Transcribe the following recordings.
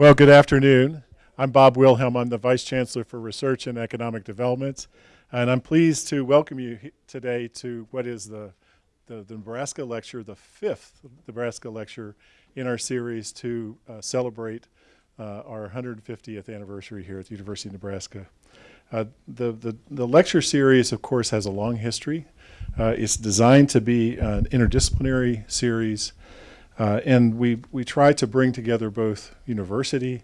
Well, good afternoon. I'm Bob Wilhelm. I'm the Vice Chancellor for Research and Economic Development. And I'm pleased to welcome you today to what is the, the, the, Nebraska Lecture, the fifth Nebraska Lecture in our series to uh, celebrate uh, our 150th anniversary here at the University of Nebraska. Uh, the, the, the, lecture series, of course, has a long history. Uh, it's designed to be an interdisciplinary series uh, and we, we try to bring together both university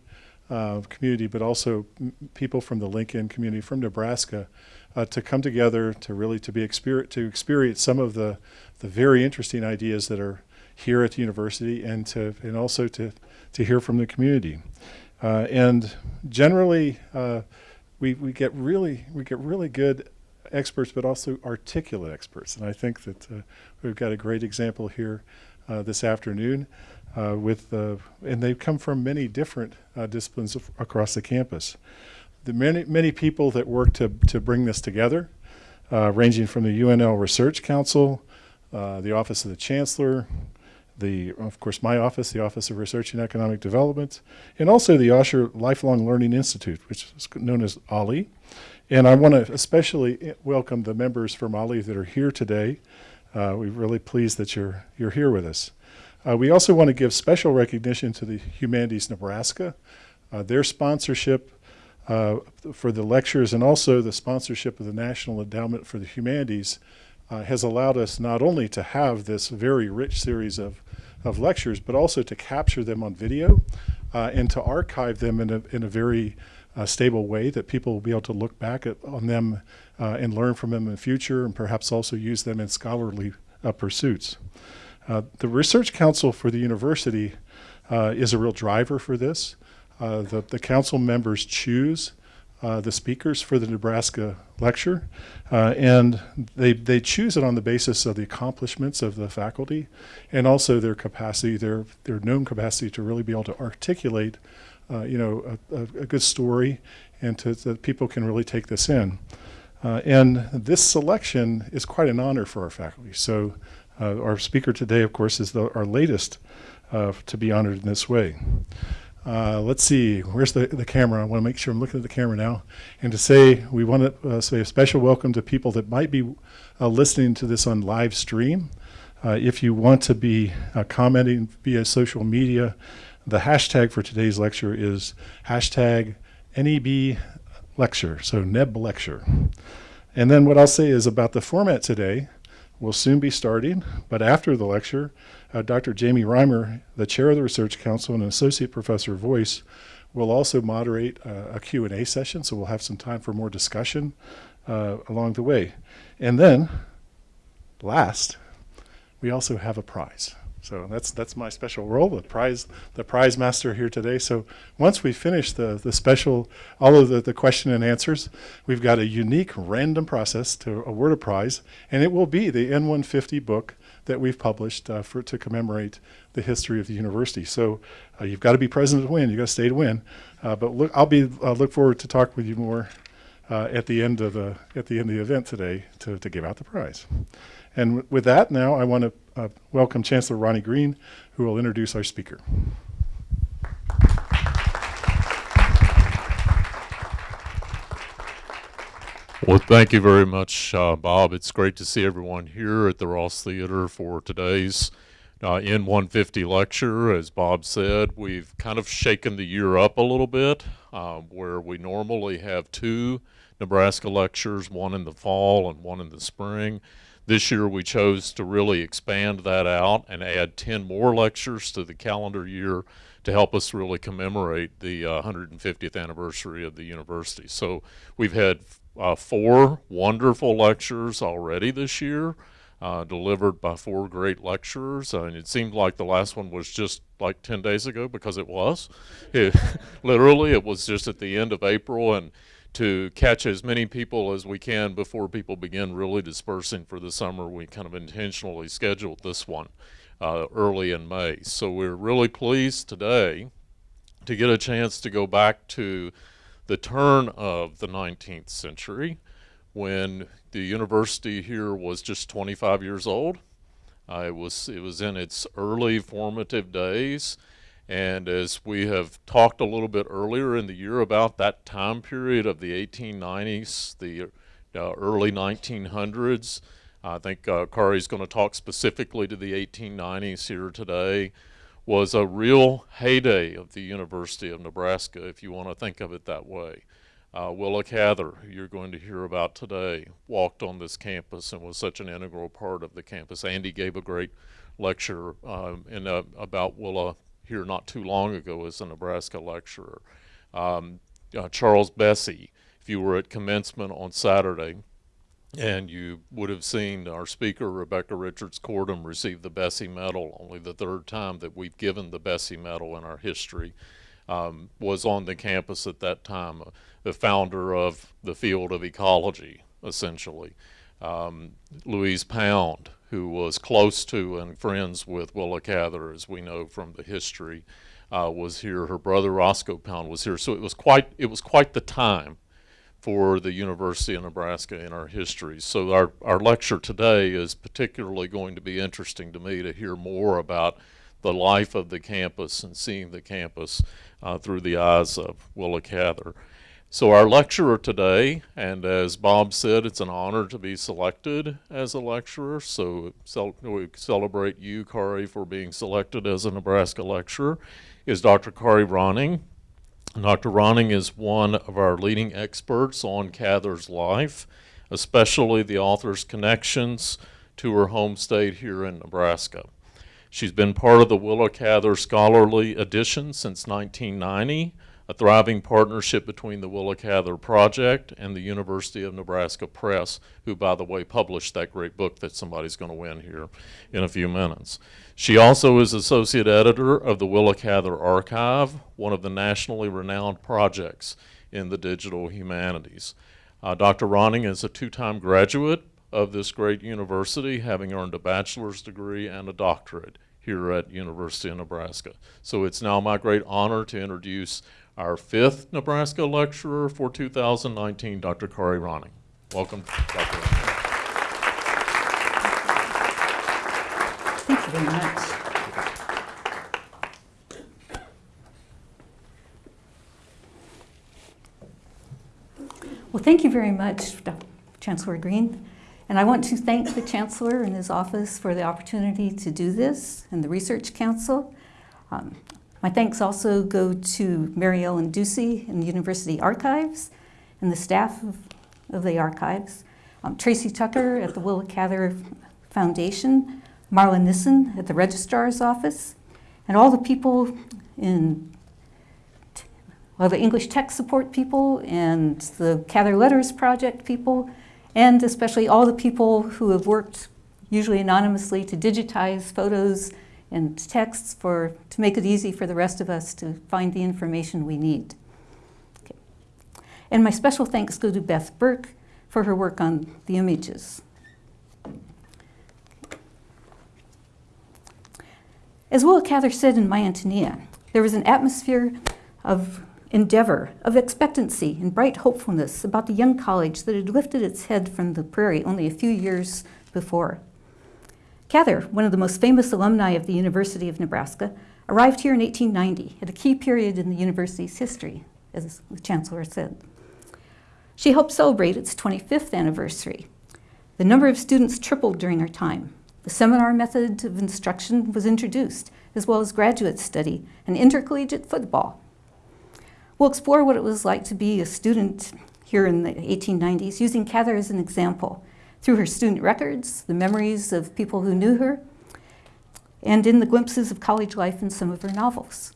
uh, community, but also people from the Lincoln community, from Nebraska, uh, to come together to really to be exper to experience some of the, the very interesting ideas that are here at the university and to and also to, to hear from the community. Uh, and generally, uh, we, we get really we get really good experts, but also articulate experts. And I think that uh, we've got a great example here Uh, this afternoon uh, with, uh, and they come from many different uh, disciplines across the campus. The many, many people that work to, to bring this together, uh, ranging from the UNL Research Council, the Office of the Chancellor, the, of course, my office, the Office of Research and Economic Development, and also the Osher Lifelong Learning Institute, which is known as OLLI. And I want to especially eh, welcome the members from OLLI that are here today. Uh, we're really pleased that you're, you're here with us. Uh, we also want to give special recognition to the Humanities Nebraska. Uh, their sponsorship uh, for the lectures and also the sponsorship of the National Endowment for the Humanities uh, has allowed us not only to have this very rich series of, of lectures, but also to capture them on video uh, and to archive them in a, in a very stable way that people will be able to look back at, on them uh, and learn from them in the future and perhaps also use them in scholarly uh, pursuits. Uh, the Research Council for the university uh, is a real driver for this. Uh, the, the council members choose uh, the speakers for the Nebraska lecture, and they, they choose it on the basis of the accomplishments of the faculty and also their capacity, their, their known capacity to really be able to articulate you know, a, a, good story and to, that people can really take this in. Uh, and this selection is quite an honor for our faculty. So uh, our speaker today, of course, is the, our latest uh, to be honored in this way. Uh, let's see, where's the, the camera? I want to make sure I'm looking at the camera now. And to say, we want to uh, say a special welcome to people that might be uh, listening to this on live stream. if you want to be commenting via social media, the hashtag for today's lecture is hashtag NEB lecture, so NEB lecture. And then what I'll say is about the format today, we'll soon be starting, but after the lecture, uh, Dr. Jamie Reimer, the chair of the Research Council and associate professor of voice, will also moderate uh, a Q&A session, so we'll have some time for more discussion uh, along the way. And then, last, we also have a prize. So that's that's my special role, the prize the prize master here today. So once we finish the the special all of the, the question and answers, we've got a unique random process to award a prize, and it will be the N150 book that we've published uh, for to commemorate the history of the university. So uh, you've got to be present to win. You got to stay to win. Uh, but look, I'll be uh, look forward to talk with you more uh, at the end of the at the end of the event today to to give out the prize. And with that, now I want to uh, welcome Chancellor Ronnie Green, who will introduce our speaker. Well, thank you very much, uh, Bob. It's great to see everyone here at the Ross Theater for today's uh, N150 lecture. As Bob said, we've kind of shaken the year up a little bit, uh, where we normally have two Nebraska lectures, one in the fall and one in the spring. This year we chose to really expand that out and add 10 more lectures to the calendar year to help us really commemorate the uh, 150th anniversary of the university. So we've had uh, four wonderful lectures already this year. Uh, delivered by four great lecturers. Uh, and it seemed like the last one was just like 10 days ago because it was. It, literally, it was just at the end of April. And to catch as many people as we can before people begin really dispersing for the summer. We kind of intentionally scheduled this one uh, early in May. So we're really pleased today to get a chance to go back to the turn of the 19th century when the university here was just 25 years old. Uh, it was it was in its early formative days, And as we have talked a little bit earlier in the year about that time period of the 1890s, the uh, early 1900s, I think uh, Kari's going to talk specifically to the 1890s here today, was a real heyday of the University of Nebraska, if you want to think of it that way. Uh, Willa Cather, who you're going to hear about today, walked on this campus and was such an integral part of the campus. Andy gave a great lecture um, in, uh, about Willa here not too long ago as a Nebraska lecturer. Um, uh, Charles Bessey, if you were at commencement on Saturday, and you would have seen our speaker, Rebecca Richards Kortum, receive the Bessey Medal, only the third time that we've given the Bessey Medal in our history, um, was on the campus at that time, uh, the founder of the field of ecology, essentially. Um, Louise Pound, who was close to and friends with Willa Cather, as we know from the history, uh, was here. Her brother Roscoe Pound was here. So it was quite it was quite the time for the University of Nebraska in our history. So our, our lecture today is particularly going to be interesting to me to hear more about the life of the campus and seeing the campus uh, through the eyes of Willa Cather. So our lecturer today, and as Bob said, it's an honor to be selected as a lecturer. So we celebrate you, Kari, for being selected as a Nebraska lecturer, is Dr. Kari Ronning. Dr. Ronning is one of our leading experts on Cather's life, especially the author's connections to her home state here in Nebraska. She's been part of the Willa Cather Scholarly Edition since 1990, a thriving partnership between the Willa Cather Project and the University of Nebraska Press, who, by the way, published that great book that somebody's going to win here in a few minutes. She also is associate editor of the Willa Cather Archive, one of the nationally renowned projects in the digital humanities. Uh, Dr. Ronning is a two-time graduate of this great university, having earned a bachelor's degree and a doctorate here at University of Nebraska. So it's now my great honor to introduce our fifth Nebraska lecturer for 2019, Dr. Kari Ronning. Welcome, Dr. Ronning. Thank you very much. Well, thank you very much, Dr. Chancellor Green. And I want to thank the Chancellor and his office for the opportunity to do this and the Research Council. Um, my thanks also go to Mary Ellen Ducey and the University Archives and the staff of, of the archives, um, Tracy Tucker at the Willa Cather Foundation, Marla Nissen at the Registrar's Office, and all the people in well, the English Tech support people and the Cather Letters Project people, and especially all the people who have worked, usually anonymously, to digitize photos and texts for, to make it easy for the rest of us to find the information we need. Okay. And my special thanks go to Beth Burke for her work on the images. As Willa Cather said in My Antonia, there was an atmosphere of endeavor, of expectancy and bright hopefulness about the young college that had lifted its head from the prairie only a few years before. Cather, one of the most famous alumni of the University of Nebraska, arrived here in 1890 at a key period in the university's history, as the Chancellor said. She helped celebrate its 25th anniversary. The number of students tripled during her time. The seminar method of instruction was introduced, as well as graduate study and intercollegiate football. We'll explore what it was like to be a student here in the 1890s, using Cather as an example, through her student records, the memories of people who knew her, and in the glimpses of college life in some of her novels.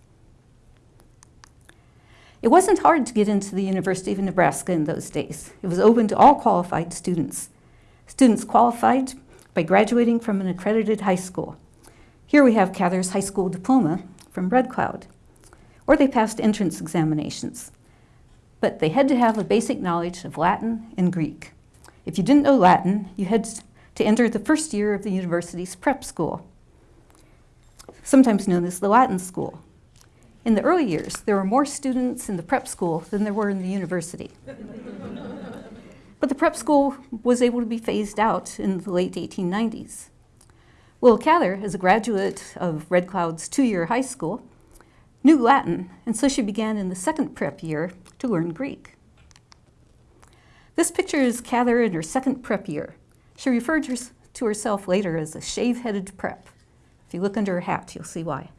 It wasn't hard to get into the University of Nebraska in those days. It was open to all qualified students. Students qualified by graduating from an accredited high school. Here we have Cather's high school diploma from Red Cloud. Or they passed entrance examinations. But they had to have a basic knowledge of Latin and Greek. If you didn't know Latin, you had to enter the first year of the university's prep school, sometimes known as the Latin School. In the early years, there were more students in the prep school than there were in the university. but the prep school was able to be phased out in the late 1890s. Will Cather, as a graduate of Red Cloud's two-year high school, knew Latin, and so she began in the second prep year to learn Greek. This picture is Cather in her second prep year. She referred to herself later as a shave-headed prep. If you look under her hat, you'll see why.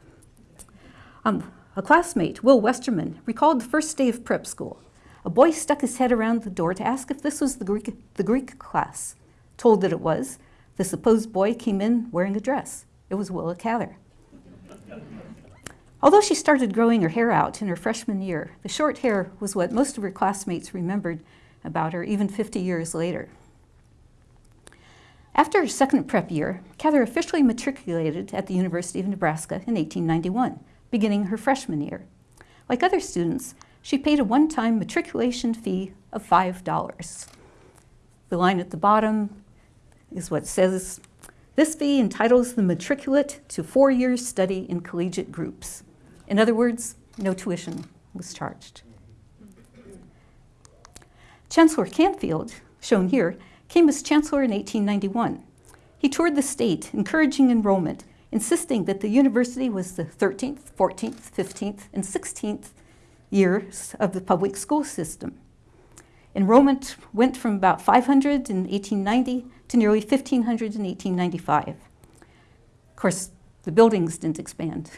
Um, a classmate, Will Westerman, recalled the first day of prep school. A boy stuck his head around the door to ask if this was the Greek, the Greek class. Told that it was, the supposed boy came in wearing a dress. It was Willa Cather. Although she started growing her hair out in her freshman year, the short hair was what most of her classmates remembered about her even 50 years later. After her second prep year, Cather officially matriculated at the University of Nebraska in 1891, beginning her freshman year. Like other students, she paid a one-time matriculation fee of $5. The line at the bottom is what says, this fee entitles the matriculate to four years study in collegiate groups. In other words, no tuition was charged. Chancellor Canfield, shown here, came as chancellor in 1891. He toured the state, encouraging enrollment, insisting that the university was the 13th, 14th, 15th, and 16th years of the public school system. Enrollment went from about 500 in 1890 to nearly 1,500 in 1895. Of course, the buildings didn't expand.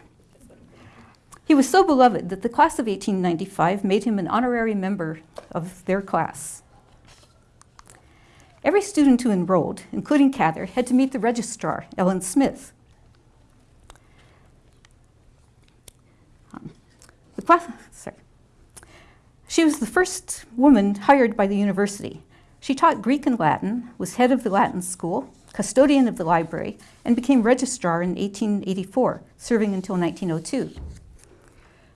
He was so beloved that the class of 1895 made him an honorary member of their class. Every student who enrolled, including Cather, had to meet the registrar, Ellen Smith. Um, the class, sorry. She was the first woman hired by the university. She taught Greek and Latin, was head of the Latin school, custodian of the library, and became registrar in 1884, serving until 1902.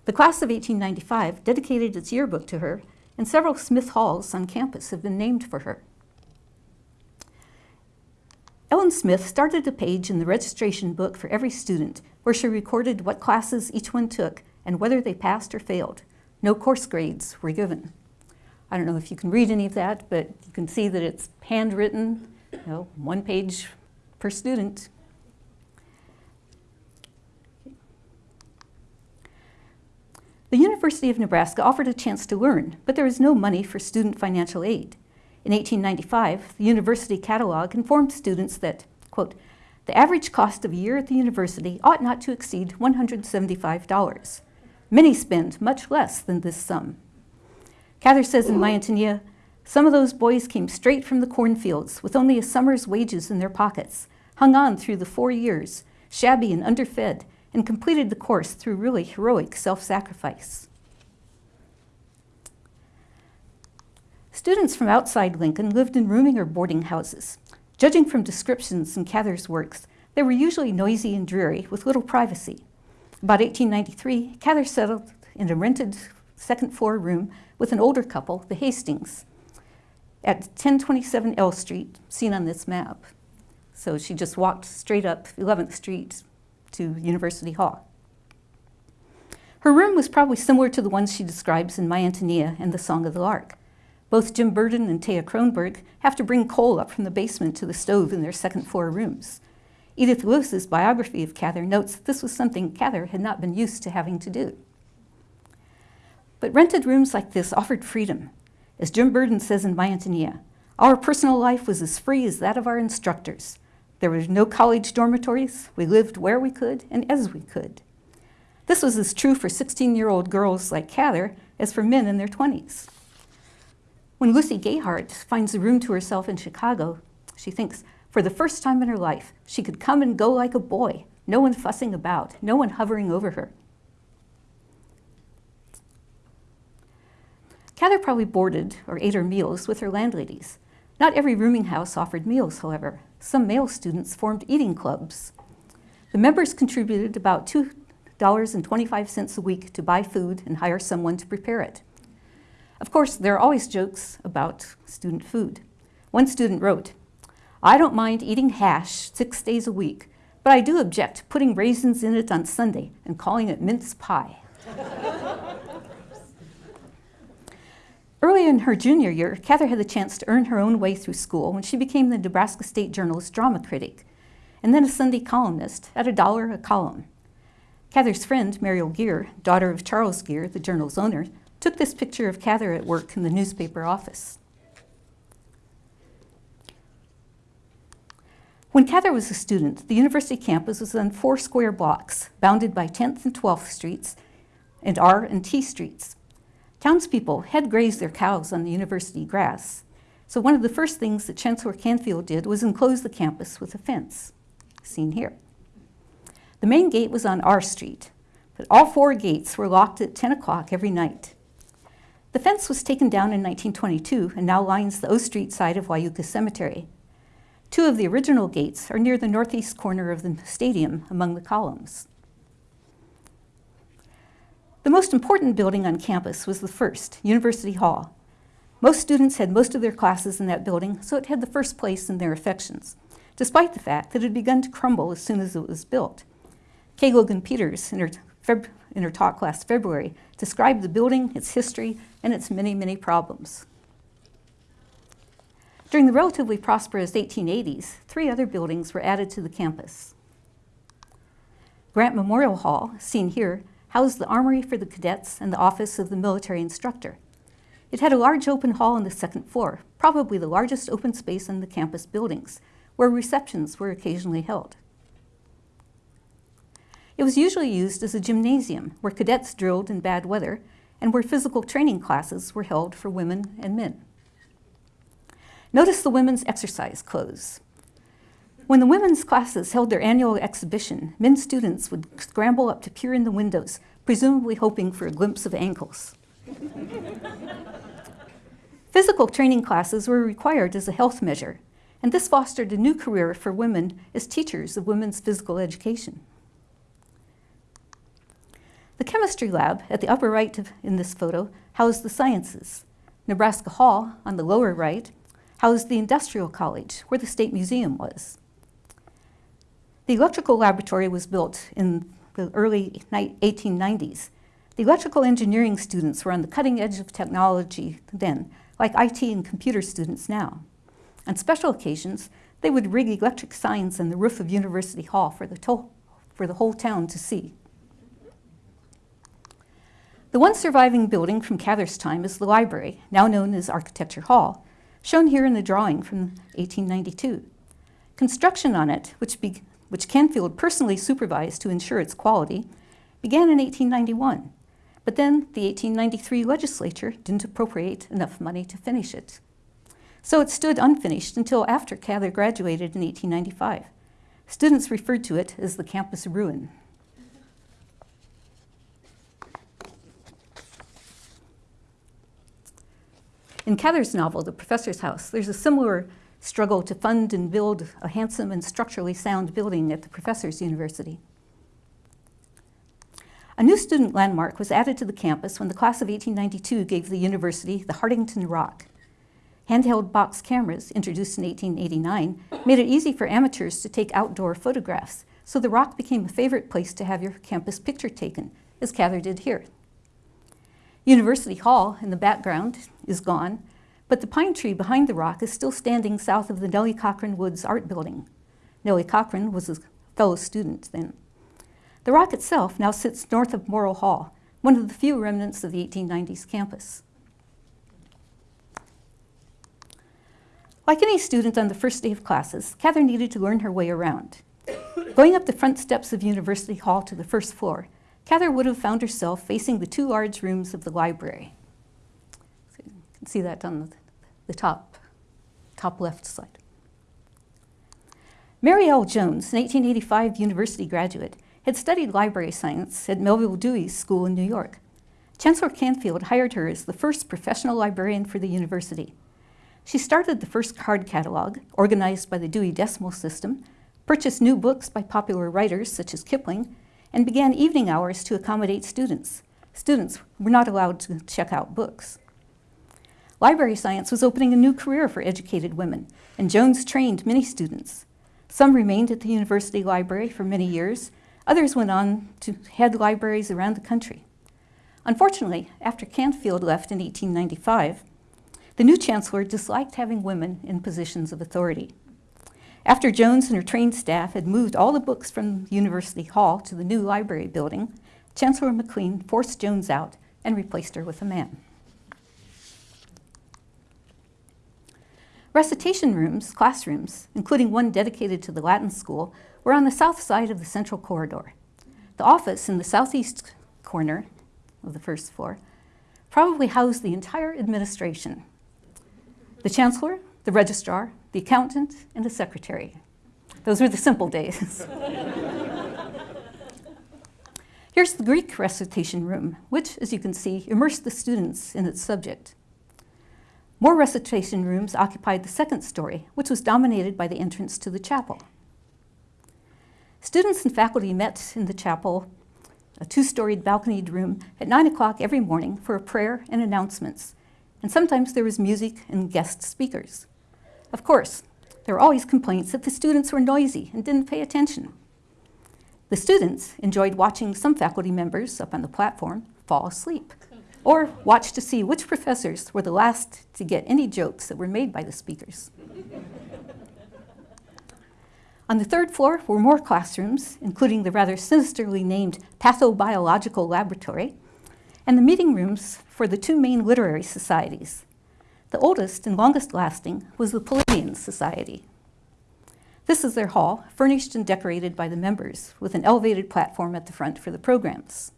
The class of 1895 dedicated its yearbook to her, and several Smith Halls on campus have been named for her. Ellen Smith started a page in the registration book for every student where she recorded what classes each one took and whether they passed or failed. No course grades were given. I don't know if you can read any of that, but you can see that it's handwritten, you know, one page per student. The University of Nebraska offered a chance to learn, but there was no money for student financial aid. In 1895, the university catalog informed students that, quote, the average cost of a year at the university ought not to exceed $175. Many spend much less than this sum. Cather says in My Antonia, some of those boys came straight from the cornfields with only a summer's wages in their pockets, hung on through the four years, shabby and underfed, and completed the course through really heroic self-sacrifice. Students from outside Lincoln lived in rooming or boarding houses. Judging from descriptions in Cather's works, they were usually noisy and dreary with little privacy. About 1893, Cather settled in a rented second floor room with an older couple, the Hastings, at 1027 L Street, seen on this map. So she just walked straight up 11th Street to University Hall. Her room was probably similar to the ones she describes in My Antonia and The Song of the Lark. Both Jim Burden and Thea Kronborg have to bring coal up from the basement to the stove in their second floor rooms. Edith Lewis's biography of Cather notes that this was something Cather had not been used to having to do. But rented rooms like this offered freedom. As Jim Burden says in My Antonia, our personal life was as free as that of our instructors. There were no college dormitories. We lived where we could and as we could. This was as true for 16-year-old girls like Cather as for men in their 20s. When Lucy Gayhart finds a room to herself in Chicago, she thinks, for the first time in her life, she could come and go like a boy, no one fussing about, no one hovering over her. Cather probably boarded or ate her meals with her landladies. Not every rooming house offered meals, however. Some male students formed eating clubs. The members contributed about $2.25 a week to buy food and hire someone to prepare it. Of course, there are always jokes about student food. One student wrote, I don't mind eating hash six days a week, but I do object to putting raisins in it on Sunday and calling it mince pie. Early in her junior year, Cather had the chance to earn her own way through school when she became the Nebraska State Journal's drama critic, and then a Sunday columnist at a dollar a column. Cather's friend, Mariel Gere, daughter of Charles Gere, the journal's owner, took this picture of Cather at work in the newspaper office. When Cather was a student, the university campus was on four square blocks, bounded by 10th and 12th streets and R and T streets. Townspeople had grazed their cows on the university grass, so one of the first things that Chancellor Canfield did was enclose the campus with a fence, seen here. The main gate was on R Street, but all four gates were locked at 10 o'clock every night. The fence was taken down in 1922 and now lines the O Street side of Wyuka Cemetery. Two of the original gates are near the northeast corner of the stadium among the columns. The most important building on campus was the first, University Hall. Most students had most of their classes in that building, so it had the first place in their affections, despite the fact that it had begun to crumble as soon as it was built. Kay Logan Peters, in her, in her talk last February, described the building, its history, and its many, many problems. During the relatively prosperous 1880s, three other buildings were added to the campus. Grant Memorial Hall, seen here, housed the armory for the cadets and the office of the military instructor. It had a large open hall on the second floor, probably the largest open space in the campus buildings, where receptions were occasionally held. It was usually used as a gymnasium where cadets drilled in bad weather and where physical training classes were held for women and men. Notice the women's exercise clothes. When the women's classes held their annual exhibition, men students would scramble up to peer in the windows, presumably hoping for a glimpse of ankles. Physical training classes were required as a health measure, and this fostered a new career for women as teachers of women's physical education. The chemistry lab at the upper right of, in this photo housed the sciences. Nebraska Hall, on the lower right, housed the Industrial College, where the State Museum was. The electrical laboratory was built in the early 1890s. The electrical engineering students were on the cutting edge of technology then, like IT and computer students now. On special occasions, they would rig electric signs on the roof of University Hall for the, for the whole town to see. The one surviving building from Cather's time is the library, now known as Architecture Hall, shown here in the drawing from 1892. Construction on it, which, be, which Canfield personally supervised to ensure its quality, began in 1891. But then the 1893 legislature didn't appropriate enough money to finish it. So it stood unfinished until after Cather graduated in 1895. Students referred to it as the campus ruin. In Cather's novel, The Professor's House, there's a similar struggle to fund and build a handsome and structurally sound building at the Professor's University. A new student landmark was added to the campus when the class of 1892 gave the university the Hartington Rock. Handheld box cameras, introduced in 1889, made it easy for amateurs to take outdoor photographs, so the rock became a favorite place to have your campus picture taken, as Cather did here. University Hall in the background is gone, but the pine tree behind the rock is still standing south of the Nellie Cochrane Woods Art Building. Nellie Cochrane was a fellow student then. The rock itself now sits north of Morrill Hall, one of the few remnants of the 1890s campus. Like any student on the first day of classes, Cather needed to learn her way around. Going up the front steps of University Hall to the first floor, Cather would have found herself facing the two large rooms of the library. So you can see that on the, the top, top left side. Mary L. Jones, an 1885 university graduate, had studied library science at Melville Dewey's school in New York. Chancellor Canfield hired her as the first professional librarian for the university. She started the first card catalog, organized by the Dewey Decimal System, purchased new books by popular writers such as Kipling, and began evening hours to accommodate students. Students were not allowed to check out books. Library science was opening a new career for educated women, and Jones trained many students. Some remained at the university library for many years, others went on to head libraries around the country. Unfortunately, after Canfield left in 1895, the new chancellor disliked having women in positions of authority. After Jones and her trained staff had moved all the books from University Hall to the new library building, Chancellor MacLean forced Jones out and replaced her with a man. Recitation rooms, classrooms, including one dedicated to the Latin school, were on the south side of the central corridor. The office in the southeast corner of the first floor probably housed the entire administration. The chancellor, the registrar, the accountant, and the secretary. Those were the simple days. Here's the Greek recitation room, which, as you can see, immersed the students in its subject. More recitation rooms occupied the second story, which was dominated by the entrance to the chapel. Students and faculty met in the chapel, a two-storied balconied room, at 9 o'clock every morning for a prayer and announcements, and sometimes there was music and guest speakers. Of course, there were always complaints that the students were noisy and didn't pay attention. The students enjoyed watching some faculty members up on the platform fall asleep or watch to see which professors were the last to get any jokes that were made by the speakers. On the third floor were more classrooms, including the rather sinisterly named Pathobiological Laboratory, and the meeting rooms for the two main literary societies. The oldest and longest lasting was the Palladian Society. This is their hall, furnished and decorated by the members, with an elevated platform at the front for the programs.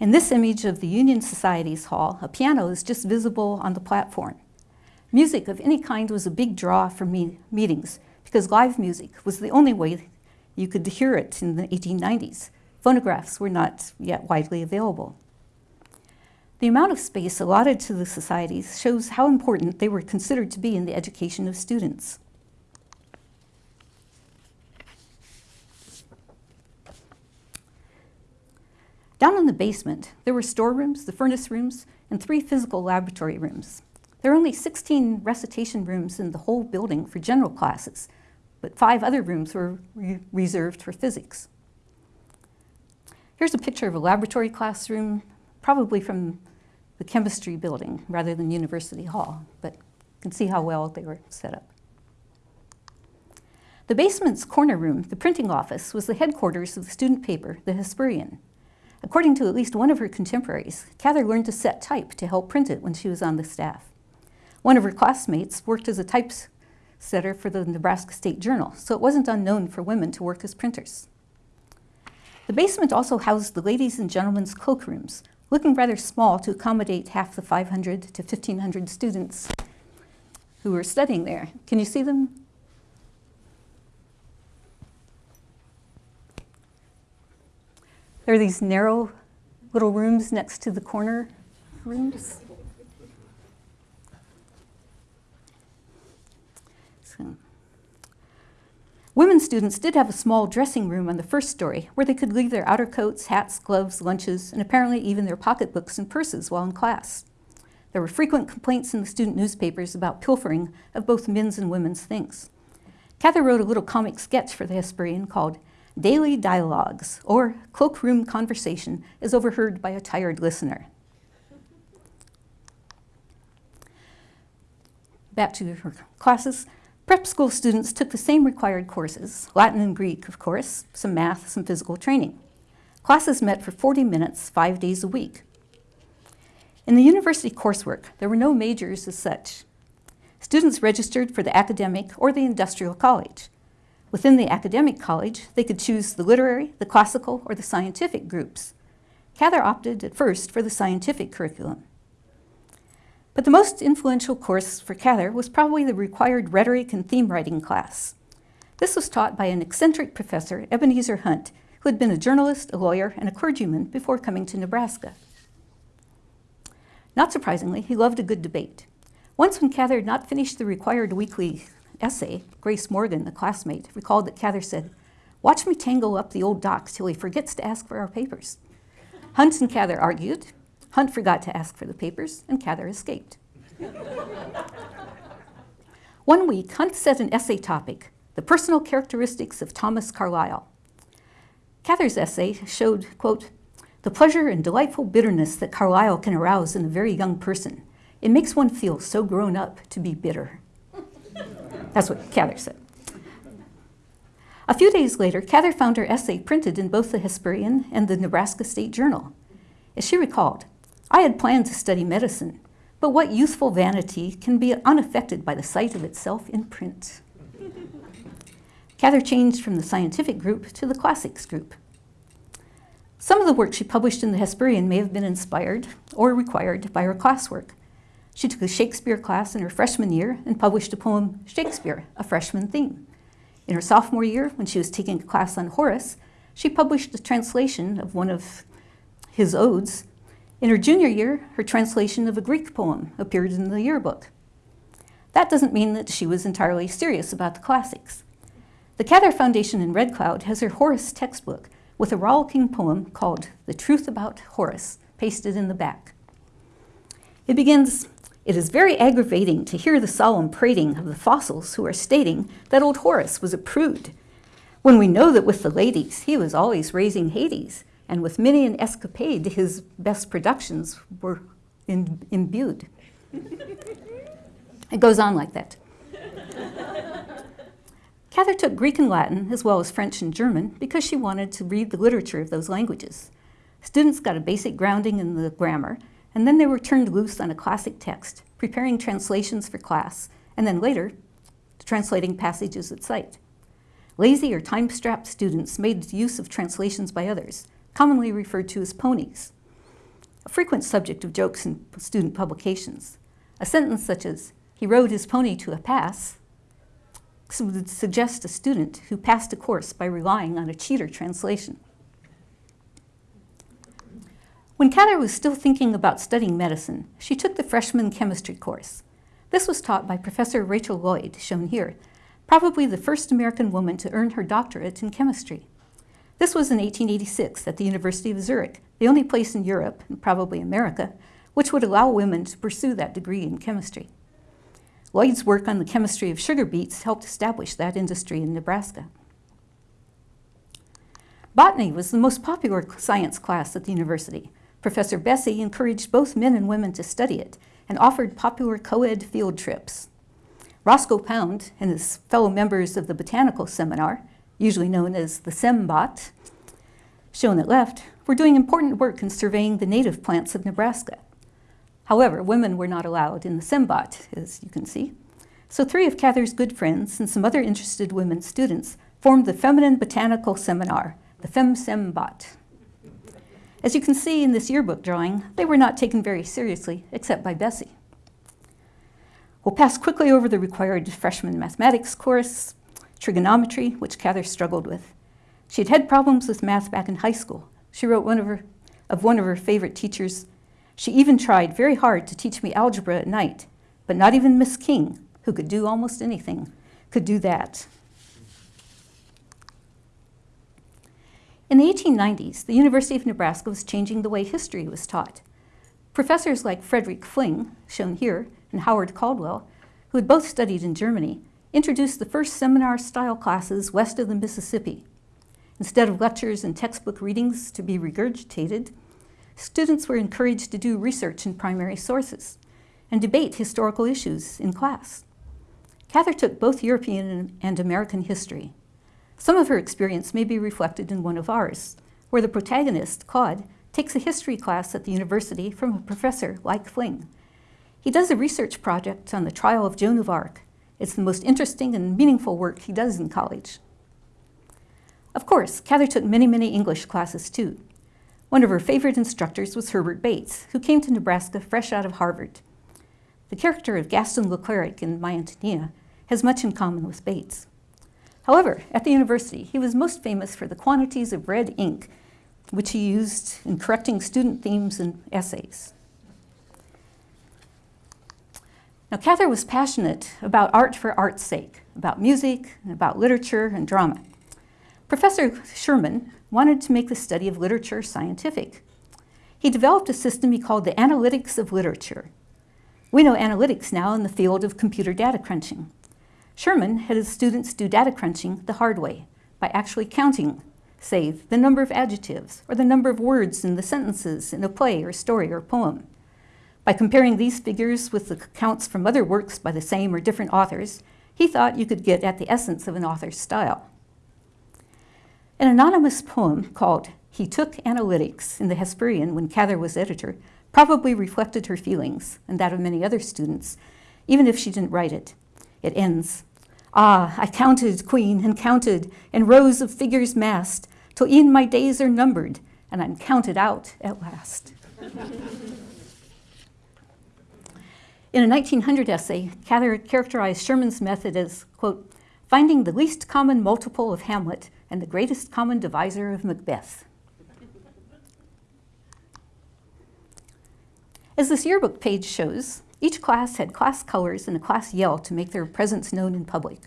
In this image of the Union Society's hall, a piano is just visible on the platform. Music of any kind was a big draw for me meetings because live music was the only way you could hear it in the 1890s. Phonographs were not yet widely available. The amount of space allotted to the societies shows how important they were considered to be in the education of students. Down in the basement, there were storerooms, the furnace rooms, and three physical laboratory rooms. There are only 16 recitation rooms in the whole building for general classes, but five other rooms were re reserved for physics. Here's a picture of a laboratory classroom, probably from the chemistry building rather than University Hall, but you can see how well they were set up. The basement's corner room, the printing office, was the headquarters of the student paper, The Hesperian. According to at least one of her contemporaries, Cather learned to set type to help print it when she was on the staff. One of her classmates worked as a typesetter for the Nebraska State Journal, so it wasn't unknown for women to work as printers. The basement also housed the ladies' and gentlemen's cloakrooms, looking rather small to accommodate half the 500 to 1,500 students who were studying there. Can you see them? There are these narrow little rooms next to the corner rooms. So. Women students did have a small dressing room on the first story where they could leave their outer coats, hats, gloves, lunches, and apparently even their pocketbooks and purses while in class. There were frequent complaints in the student newspapers about pilfering of both men's and women's things. Cather wrote a little comic sketch for the Hesperian called Daily Dialogues, or Cloakroom Conversation, is overheard by a tired listener. Back to her classes. Prep school students took the same required courses, Latin and Greek, of course, some math, some physical training. Classes met for 40 minutes, five days a week. In the university coursework, there were no majors as such. Students registered for the academic or the industrial college. Within the academic college, they could choose the literary, the classical, or the scientific groups. Cather opted at first for the scientific curriculum. But the most influential course for Cather was probably the required rhetoric and theme writing class. This was taught by an eccentric professor, Ebenezer Hunt, who had been a journalist, a lawyer, and a clergyman before coming to Nebraska. Not surprisingly, he loved a good debate. Once when Cather had not finished the required weekly essay, Grace Morgan, the classmate, recalled that Cather said, watch me tangle up the old docs till he forgets to ask for our papers. Hunt and Cather argued. Hunt forgot to ask for the papers, and Cather escaped. One week, Hunt set an essay topic, the personal characteristics of Thomas Carlyle. Cather's essay showed, quote, the pleasure and delightful bitterness that Carlyle can arouse in a very young person. It makes one feel so grown up to be bitter. That's what Cather said. A few days later, Cather found her essay printed in both the Hesperian and the Nebraska State Journal. As she recalled, I had planned to study medicine, but what youthful vanity can be unaffected by the sight of itself in print? Cather changed from the scientific group to the classics group. Some of the work she published in the Hesperian may have been inspired or required by her classwork. She took a Shakespeare class in her freshman year and published a poem, Shakespeare, a freshman theme. In her sophomore year, when she was taking a class on Horace, she published a translation of one of his odes. In her junior year, her translation of a Greek poem appeared in the yearbook. That doesn't mean that she was entirely serious about the classics. The Cather Foundation in Red Cloud has her Horace textbook with a rollicking poem called The Truth About Horace pasted in the back. It begins, It is very aggravating to hear the solemn prating of the fossils who are stating that old Horace was a prude, when we know that with the ladies he was always raising Hades, and with many an escapade his best productions were in, imbued. it goes on like that. Cather took Greek and Latin, as well as French and German, because she wanted to read the literature of those languages. Students got a basic grounding in the grammar, and then they were turned loose on a classic text, preparing translations for class, and then later, translating passages at sight. Lazy or time-strapped students made use of translations by others, commonly referred to as ponies, a frequent subject of jokes in student publications. A sentence such as, he rode his pony to a pass, would suggest a student who passed a course by relying on a cheater translation. When Cather was still thinking about studying medicine, she took the freshman chemistry course. This was taught by Professor Rachel Lloyd, shown here, probably the first American woman to earn her doctorate in chemistry. This was in 1886 at the University of Zurich, the only place in Europe, and probably America, which would allow women to pursue that degree in chemistry. Lloyd's work on the chemistry of sugar beets helped establish that industry in Nebraska. Botany was the most popular science class at the university. Professor Bessey encouraged both men and women to study it and offered popular co-ed field trips. Roscoe Pound and his fellow members of the botanical seminar, usually known as the SEMBOT, shown at left, were doing important work in surveying the native plants of Nebraska. However, women were not allowed in the SEMBOT, as you can see. So three of Cather's good friends and some other interested women students formed the Feminine Botanical Seminar, the FemSemBot. As you can see in this yearbook drawing, they were not taken very seriously, except by Bessey. We'll pass quickly over the required freshman mathematics course, trigonometry, which Cather struggled with. She had had problems with math back in high school. She wrote one of, her, of one of her favorite teachers, she even tried very hard to teach me algebra at night, but not even Miss King, who could do almost anything, could do that. In the 1890s, the University of Nebraska was changing the way history was taught. Professors like Frederick Fling, shown here, and Howard Caldwell, who had both studied in Germany, introduced the first seminar-style classes west of the Mississippi. Instead of lectures and textbook readings to be regurgitated, students were encouraged to do research in primary sources and debate historical issues in class. Cather took both European and American history. Some of her experience may be reflected in one of ours, where the protagonist, Claude, takes a history class at the university from a professor like Fling. He does a research project on the trial of Joan of Arc. It's the most interesting and meaningful work he does in college. Of course, Cather took many, many English classes too. One of her favorite instructors was Herbert Bates, who came to Nebraska fresh out of Harvard. The character of Gaston Cleric in My Antonia has much in common with Bates. However, at the university, he was most famous for the quantities of red ink which he used in correcting student themes and essays. Now, Cather was passionate about art for art's sake, about music, and about literature and drama. Professor Sherman, wanted to make the study of literature scientific. He developed a system he called the analytics of literature. We know analytics now in the field of computer data crunching. Sherman had his students do data crunching the hard way by actually counting, say, the number of adjectives or the number of words in the sentences in a play or story or poem. By comparing these figures with the counts from other works by the same or different authors, he thought you could get at the essence of an author's style. An anonymous poem called He Took Analytics in the Hesperian when Cather was editor probably reflected her feelings and that of many other students, even if she didn't write it. It ends, Ah, I counted, queen, and counted, in rows of figures massed, till e'en my days are numbered, and I'm counted out at last. In a 1900 essay, Cather characterized Sherman's method as, quote, finding the least common multiple of Hamlet and the greatest common divisor of Macbeth. As this yearbook page shows, each class had class colors and a class yell to make their presence known in public.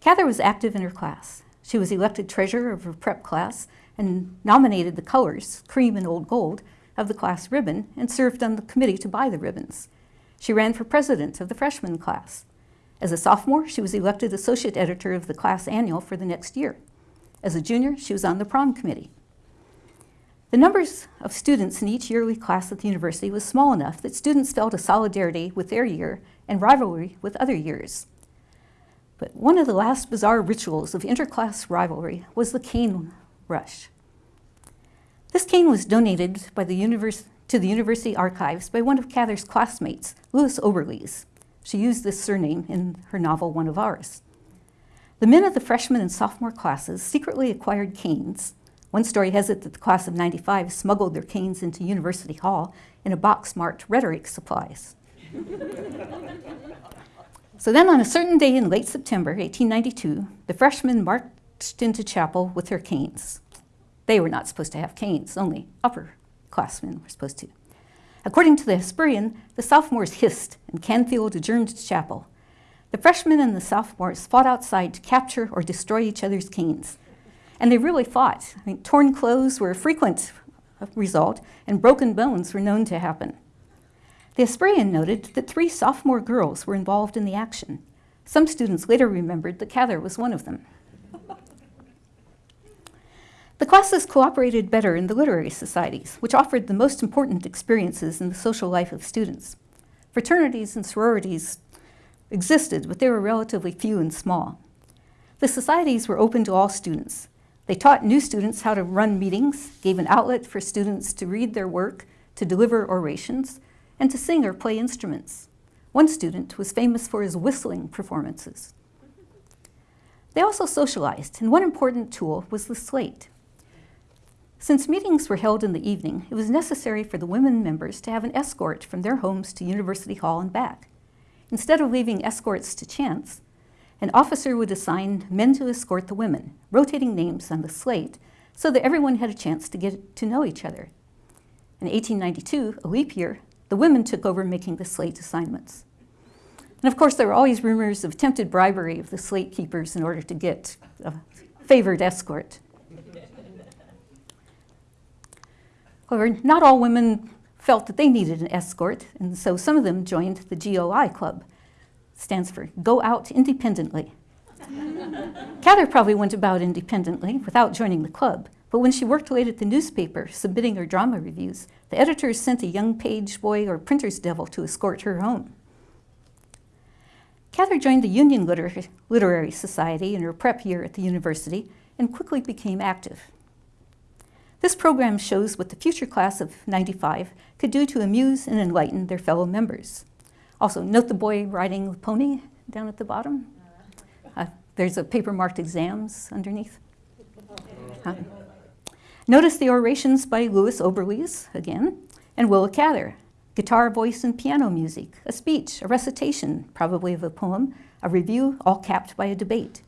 Cather was active in her class. She was elected treasurer of her prep class and nominated the colors, cream and old gold, of the class ribbon and served on the committee to buy the ribbons. She ran for president of the freshman class. As a sophomore, she was elected associate editor of the class annual for the next year. As a junior, she was on the prom committee. The numbers of students in each yearly class at the university was small enough that students felt a solidarity with their year and rivalry with other years. But one of the last bizarre rituals of interclass rivalry was the cane rush. This cane was donated the to the university archives by one of Cather's classmates, Louis Oberlies. She used this surname in her novel One of Ours. The men of the freshman and sophomore classes secretly acquired canes one story has it that the class of 95 smuggled their canes into University Hall in a box marked rhetoric supplies. so then, on a certain day in late September 1892, the freshmen marched into chapel with their canes. They were not supposed to have canes, only upperclassmen were supposed to. According to the Hesperian, the sophomores hissed and Canfield adjourned to chapel. The freshmen and the sophomores fought outside to capture or destroy each other's canes. And they really fought. I mean, torn clothes were a frequent result, and broken bones were known to happen. The Hesperian noted that three sophomore girls were involved in the action. Some students later remembered that Cather was one of them. the classes cooperated better in the literary societies, which offered the most important experiences in the social life of students. Fraternities and sororities existed, but they were relatively few and small. The societies were open to all students, they taught new students how to run meetings, gave an outlet for students to read their work, to deliver orations, and to sing or play instruments. One student was famous for his whistling performances. They also socialized, and one important tool was the slate. Since meetings were held in the evening, it was necessary for the women members to have an escort from their homes to University Hall and back. Instead of leaving escorts to chance, an officer would assign men to escort the women, rotating names on the slate so that everyone had a chance to get to know each other. In 1892, a leap year, the women took over making the slate assignments. And of course, there were always rumors of attempted bribery of the slate keepers in order to get a favored escort. However, not all women felt that they needed an escort, and so some of them joined the GOI Club, stands for Go Out Independently. Cather probably went about independently without joining the club, but when she worked late at the newspaper submitting her drama reviews, the editors sent a young page boy or printer's devil to escort her home. Cather joined the Union Liter Literary Society in her prep year at the university and quickly became active. This program shows what the future class of 95 could do to amuse and enlighten their fellow members. Also, note the boy riding the pony down at the bottom. Uh, there's a paper marked exams underneath. Notice the orations by Louis Oberlies, again, and Willa Cather. Guitar, voice, and piano music, a speech, a recitation, probably of a poem, a review, all capped by a debate.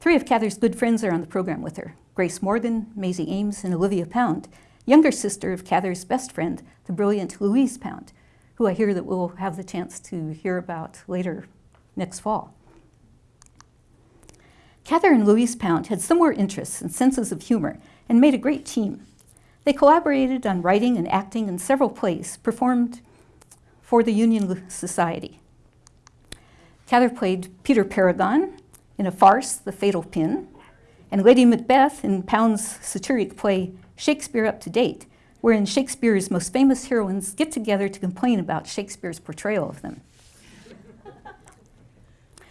Three of Cather's good friends are on the program with her Grace Morgan, Maisie Ames, and Olivia Pound, younger sister of Cather's best friend, the brilliant Louise Pound, who I hear that we'll have the chance to hear about later next fall. Cather and Louise Pound had similar interests and senses of humor and made a great team. They collaborated on writing and acting in several plays performed for the Union Society. Cather played Peter Paragon in a farce, The Fatal Pin, and Lady Macbeth in Pound's satiric play Shakespeare Up to Date, wherein Shakespeare's most famous heroines get together to complain about Shakespeare's portrayal of them.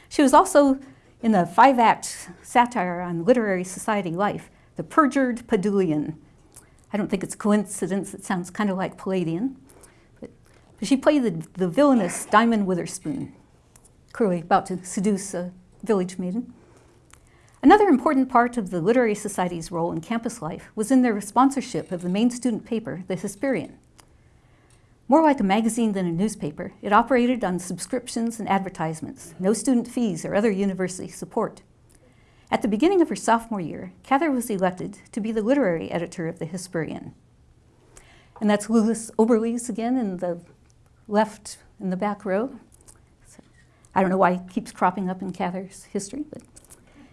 She was also in the five-act satire on literary society life, The Perjured Padulian. I don't think it's coincidence, it sounds kind of like Palladian. But, but she played the, the villainous Diamond Witherspoon, clearly about to seduce a village maiden. Another important part of the Literary Society's role in campus life was in their sponsorship of the main student paper, The Hesperian. More like a magazine than a newspaper, it operated on subscriptions and advertisements, no student fees or other university support. At the beginning of her sophomore year, Cather was elected to be the literary editor of the Hesperian. And that's Louis Oberlies again in the left in the back row. So, I don't know why he keeps cropping up in Cather's history, but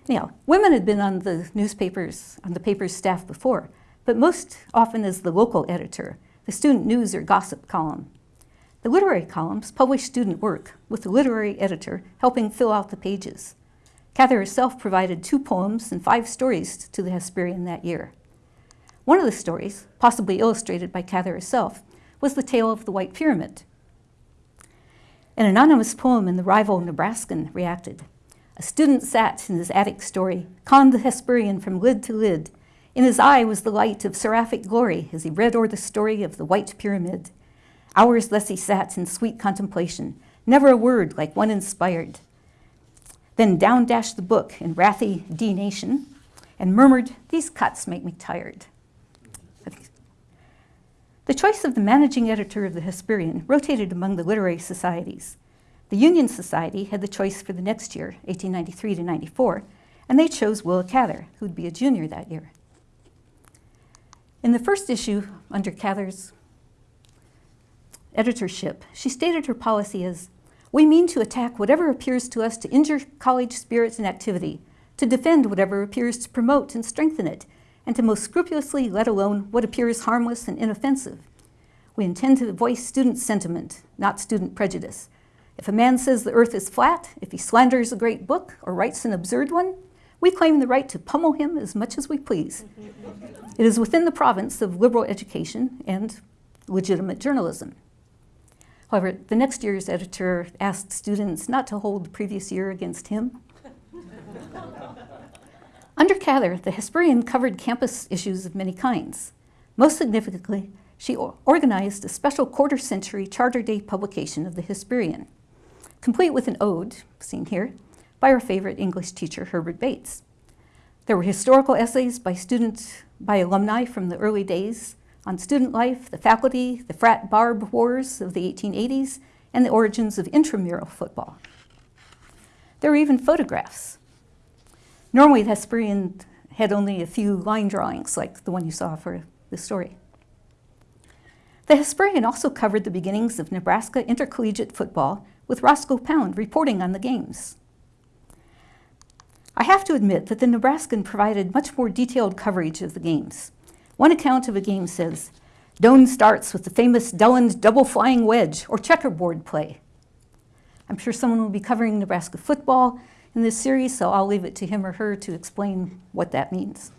anyhow, women had been on the newspapers, on the paper's staff before, but most often as the local editor, the student news or gossip column. The literary columns published student work, with the literary editor helping fill out the pages. Cather herself provided two poems and five stories to the Hesperian that year. One of the stories, possibly illustrated by Cather herself, was the tale of the White Pyramid. An anonymous poem in the rival Nebraskan reacted. A student sat in his attic story, conned the Hesperian from lid to lid. In his eye was the light of seraphic glory as he read o'er the story of the White Pyramid. Hours thus he sat in sweet contemplation, never a word like one inspired. Then down dashed the book in wrathy denation and murmured, These cuts make me tired. The choice of the managing editor of the Hesperian rotated among the literary societies. The Union Society had the choice for the next year, 1893 to 94, and they chose Willa Cather, who'd be a junior that year. In the first issue, under Cather's editorship, she stated her policy as we mean to attack whatever appears to us to injure college spirits and activity, to defend whatever appears to promote and strengthen it, and to most scrupulously let alone what appears harmless and inoffensive. We intend to voice student sentiment, not student prejudice. If a man says the earth is flat, if he slanders a great book or writes an absurd one, we claim the right to pummel him as much as we please. it is within the province of liberal education and legitimate journalism. However, the next year's editor asked students not to hold the previous year against him. Under Cather, the Hesperian covered campus issues of many kinds. Most significantly, she organized a special quarter century Charter Day publication of the Hesperian, complete with an ode, seen here, by our favorite English teacher, Herbert Bates. There were historical essays by students, by alumni from the early days, on student life, the faculty, the frat barb wars of the 1880s, and the origins of intramural football. There were even photographs. Normally, the Hesperian had only a few line drawings, like the one you saw for the story. The Hesperian also covered the beginnings of Nebraska intercollegiate football, with Roscoe Pound reporting on the games. I have to admit that the Nebraskan provided much more detailed coverage of the games. One account of a game says, Doan starts with the famous Dulland double flying wedge or checkerboard play. I'm sure someone will be covering Nebraska football in this series, so I'll leave it to him or her to explain what that means.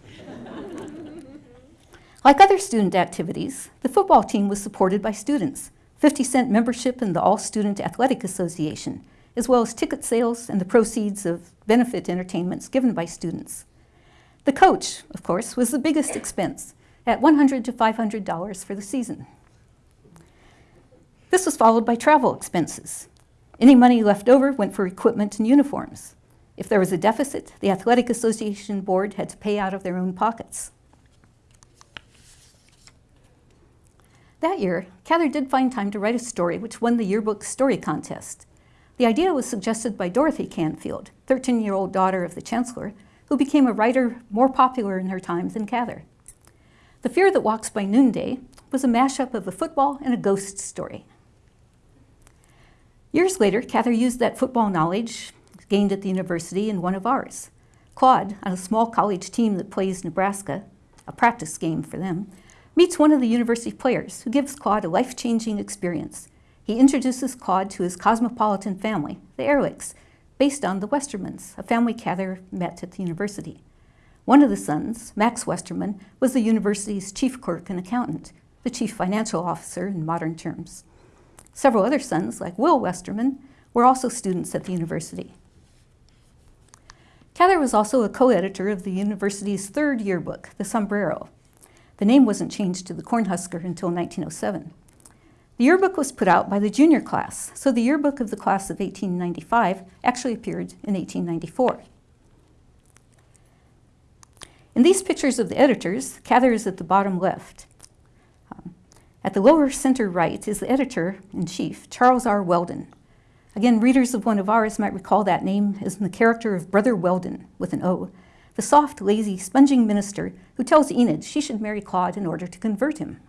like other student activities, the football team was supported by students, 50 cent membership in the All Student Athletic Association, as well as ticket sales and the proceeds of benefit entertainments given by students. The coach, of course, was the biggest expense, at 100 to $500 for the season. This was followed by travel expenses. Any money left over went for equipment and uniforms. If there was a deficit, the Athletic Association Board had to pay out of their own pockets. That year, Cather did find time to write a story which won the yearbook story contest. The idea was suggested by Dorothy Canfield, 13-year-old daughter of the Chancellor, who became a writer more popular in her time than Cather. The Fear That Walks by Noonday was a mashup of a football and a ghost story. Years later, Cather used that football knowledge gained at the university in one of ours. Claude, on a small college team that plays Nebraska, a practice game for them, meets one of the university players who gives Claude a life-changing experience. He introduces Claude to his cosmopolitan family, the Ehrlichs, based on the Westermans, a family Cather met at the university. One of the sons, Max Westerman, was the university's chief clerk and accountant, the chief financial officer in modern terms. Several other sons, like Will Westerman, were also students at the university. Cather was also a co-editor of the university's third yearbook, The Sombrero. The name wasn't changed to the Cornhusker until 1907. The yearbook was put out by the junior class, so the yearbook of the class of 1895 actually appeared in 1894. In these pictures of the editors, Cather is at the bottom left. Um, at the lower center right is the editor-in-chief, Charles R. Weldon. Again, readers of one of ours might recall that name as in the character of Brother Weldon, with an O, the soft, lazy, sponging minister who tells Enid she should marry Claude in order to convert him.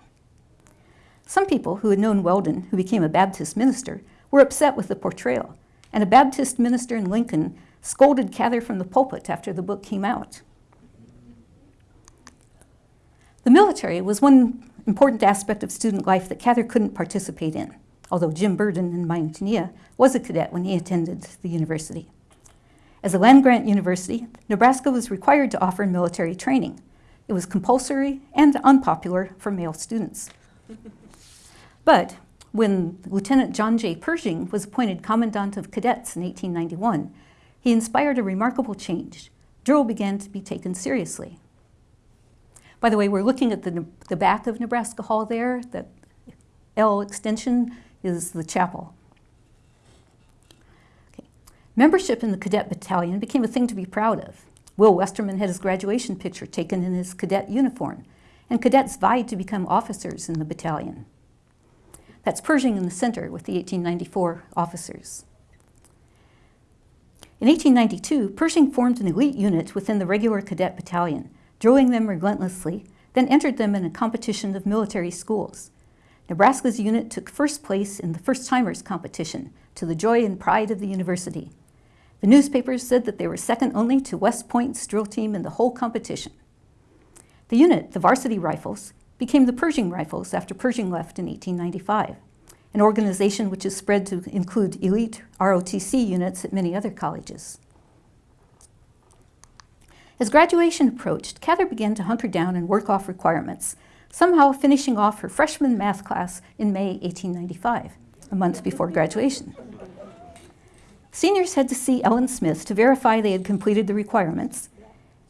Some people who had known Weldon, who became a Baptist minister, were upset with the portrayal, and a Baptist minister in Lincoln scolded Cather from the pulpit after the book came out. The military was one important aspect of student life that Cather couldn't participate in, although Jim Burden in My Ántonia was a cadet when he attended the university. As a land-grant university, Nebraska was required to offer military training. It was compulsory and unpopular for male students. But when Lieutenant John J. Pershing was appointed Commandant of Cadets in 1891, he inspired a remarkable change. Drill began to be taken seriously. By the way, we're looking at the, the back of Nebraska Hall there. That L extension is the chapel. Membership in the cadet battalion became a thing to be proud of. Will Westerman had his graduation picture taken in his cadet uniform, and cadets vied to become officers in the battalion. That's Pershing in the center with the 1894 officers. In 1892, Pershing formed an elite unit within the regular cadet battalion, drilling them relentlessly, then entered them in a competition of military schools. Nebraska's unit took first place in the first timers competition to the joy and pride of the university. The newspapers said that they were second only to West Point's drill team in the whole competition. The unit, the Varsity Rifles, became the Pershing Rifles after Pershing left in 1895, an organization which has spread to include elite ROTC units at many other colleges. As graduation approached, Cather began to hunker down and work off requirements, somehow finishing off her freshman math class in May 1895, a month before graduation. Seniors had to see Ellen Smith to verify they had completed the requirements,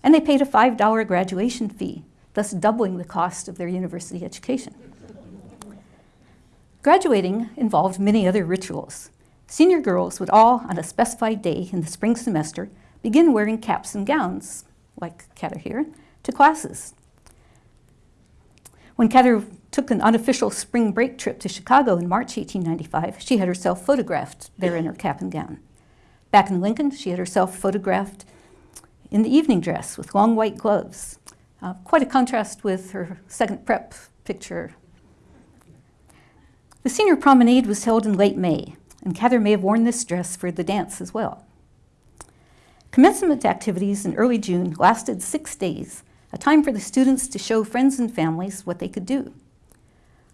and they paid a $5 graduation fee, thus doubling the cost of their university education. Graduating involved many other rituals. Senior girls would all, on a specified day in the spring semester, begin wearing caps and gowns, like Cather here, to classes. When Cather took an unofficial spring break trip to Chicago in March 1895, she had herself photographed there in her cap and gown. Back in Lincoln, she had herself photographed in the evening dress with long white gloves. Uh, quite a contrast with her second prep picture. The senior promenade was held in late May, and Cather may have worn this dress for the dance as well. Commencement activities in early June lasted six days, a time for the students to show friends and families what they could do.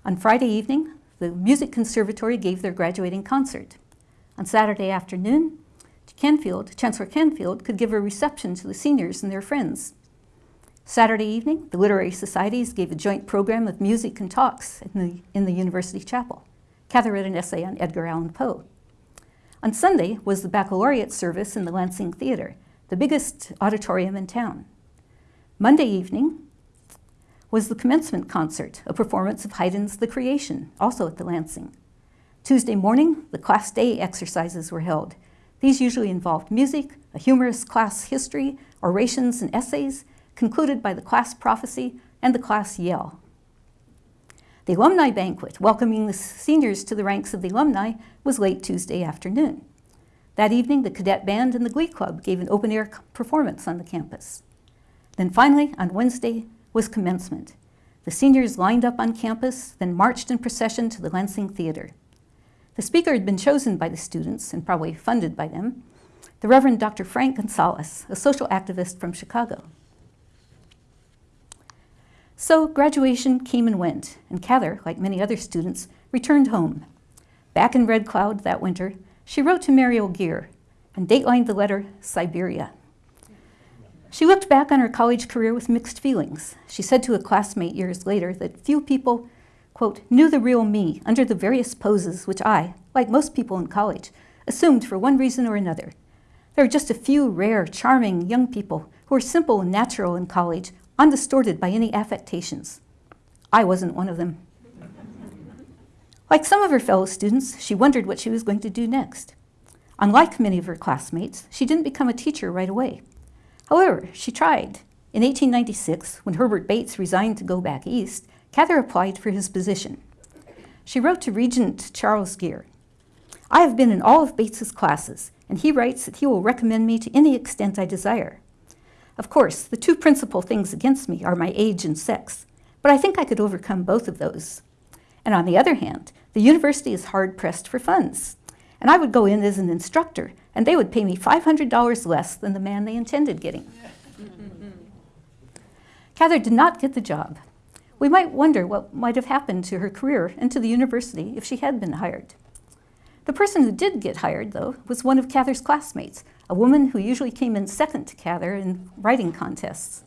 On Friday evening, the Music Conservatory gave their graduating concert. On Saturday afternoon, Canfield, Chancellor Canfield could give a reception to the seniors and their friends. Saturday evening, the literary societies gave a joint program of music and talks in the, in the university chapel. Cather read an essay on Edgar Allan Poe. On Sunday was the baccalaureate service in the Lansing Theater, the biggest auditorium in town. Monday evening was the commencement concert, a performance of Haydn's The Creation, also at the Lansing. Tuesday morning, the class day exercises were held. These usually involved music, a humorous class history, orations and essays, concluded by the class prophecy and the class yell. The alumni banquet, welcoming the seniors to the ranks of the alumni, was late Tuesday afternoon. That evening, the cadet band and the glee club gave an open-air performance on the campus. Then finally, on Wednesday, was commencement. The seniors lined up on campus, then marched in procession to the Lansing Theater. The speaker had been chosen by the students and probably funded by them, the Reverend Dr. Frank Gunsaulus, a social activist from Chicago. So graduation came and went, and Cather, like many other students, returned home. Back in Red Cloud that winter, she wrote to Mariel Gere and datelined the letter Siberia. She looked back on her college career with mixed feelings. She said to a classmate years later that few people, quote, knew the real me under the various poses which I, like most people in college, assumed for one reason or another. There are just a few rare, charming young people who are simple and natural in college, undistorted by any affectations. I wasn't one of them. Like some of her fellow students, she wondered what she was going to do next. Unlike many of her classmates, she didn't become a teacher right away. However, she tried. In 1896, when Herbert Bates resigned to go back east, Cather applied for his position. She wrote to Regent Charles Gere, I have been in all of Bates's classes, and he writes that he will recommend me to any extent I desire. Of course, the two principal things against me are my age and sex, but I think I could overcome both of those. And on the other hand, the university is hard pressed for funds, and I would go in as an instructor, and they would pay me $500 less than the man they intended getting. Cather did not get the job. We might wonder what might have happened to her career and to the university if she had been hired. The person who did get hired, though, was one of Cather's classmates, a woman who usually came in second to Cather in writing contests.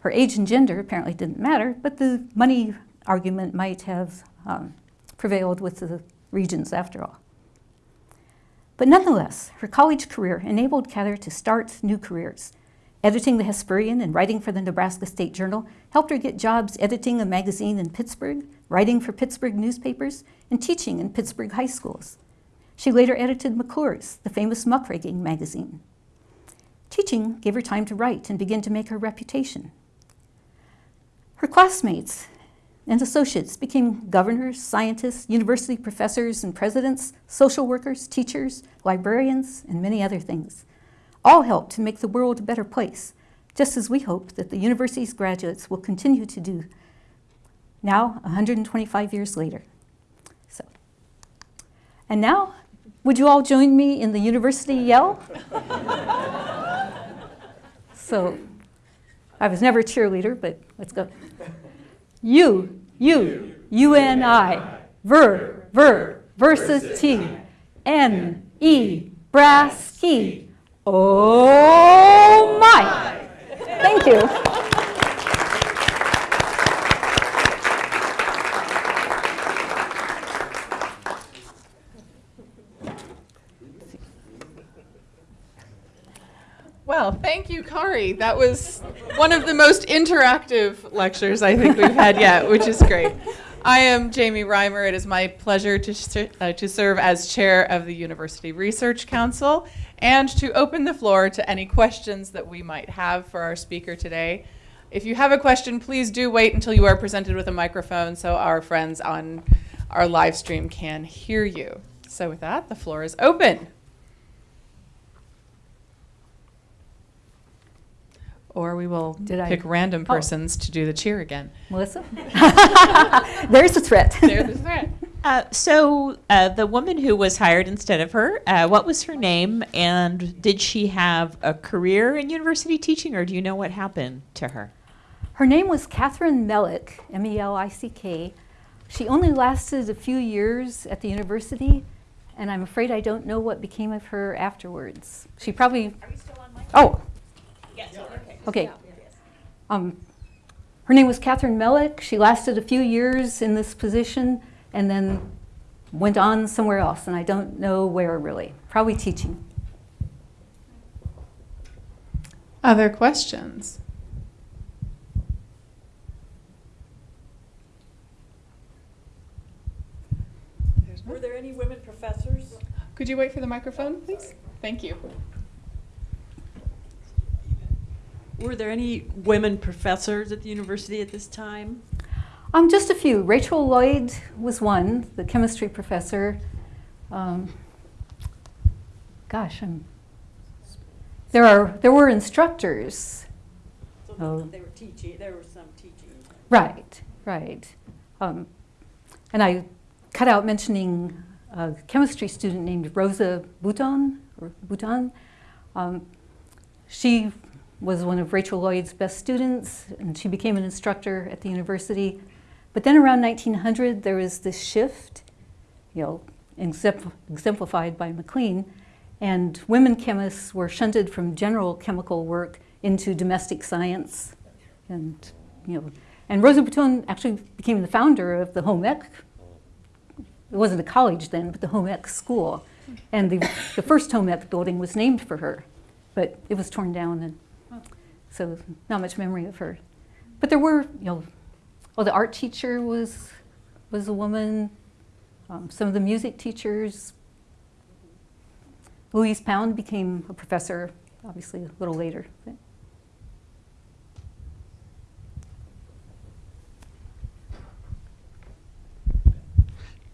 Her age and gender apparently didn't matter, but the money argument might have um, prevailed with the regions after all. But nonetheless, her college career enabled Cather to start new careers. Editing the Hesperian and writing for the Nebraska State Journal helped her get jobs editing a magazine in Pittsburgh, writing for Pittsburgh newspapers, and teaching in Pittsburgh high schools. She later edited McClure's, the famous muckraking magazine. Teaching gave her time to write and begin to make her reputation. Her classmates and associates became governors, scientists, university professors and presidents, social workers, teachers, librarians, and many other things. All help to make the world a better place, just as we hope that the university's graduates will continue to do now 125 years later. So, and now, would you all join me in the university yell? so, I was never a cheerleader, but let's go. You, you, UNI, ver, ver, versus T, N, E, brass key. Oh my! Thank you. Well, thank you, Kari. That was one of the most interactive lectures I think we've had yet, which is great. I am Jamie Reimer. It is my pleasure to, uh, to serve as chair of the University Research Council and to open the floor to any questions that we might have for our speaker today. If you have a question, please do wait until you are presented with a microphone so our friends on our live stream can hear you. So, with that, the floor is open. Or we will Did I- pick random Oh. persons to do the cheer again. Melissa? There's a threat. There's the threat. Uh, so uh, the woman who was hired instead of her, uh, what was her name, and did she have a career in university teaching, or do you know what happened to her? Her name was Catherine Melick, M E L I C K. She only lasted a few years at the university, and I'm afraid I don't know what became of her afterwards. She probably. Are you still on mic? Oh, Yes. Okay. Okay. Um, her name was Catherine Melick. She lasted a few years in this position and then went on somewhere else, and I don't know where really. Probably teaching. Other questions? Were there any women professors? Could you wait for the microphone, please? Thank you. Were there any women professors at the university at this time? Um, just a few. Rachel Lloyd was one, the chemistry professor. Um, gosh, I'm, there are there were instructors. So Oh. they were teaching, there was some teaching. Right, right. Um, and I cut out mentioning a chemistry student named Rosa Bouton or Bouton. Um, she was one of Rachel Lloyd's best students, and she became an instructor at the university. But then around 1900, there was this shift, you know, exemplified by MacLean, and women chemists were shunted from general chemical work into domestic science, and you know, and Rosa Bouton actually became the founder of the home ec. It wasn't a college then, but the home ec school, And the, the first home ec building was named for her, but it was torn down and so not much memory of her. But there were, you know, well, the art teacher was, was a woman. Um, some of the music teachers. Louise Pound became a professor, obviously, a little later. but-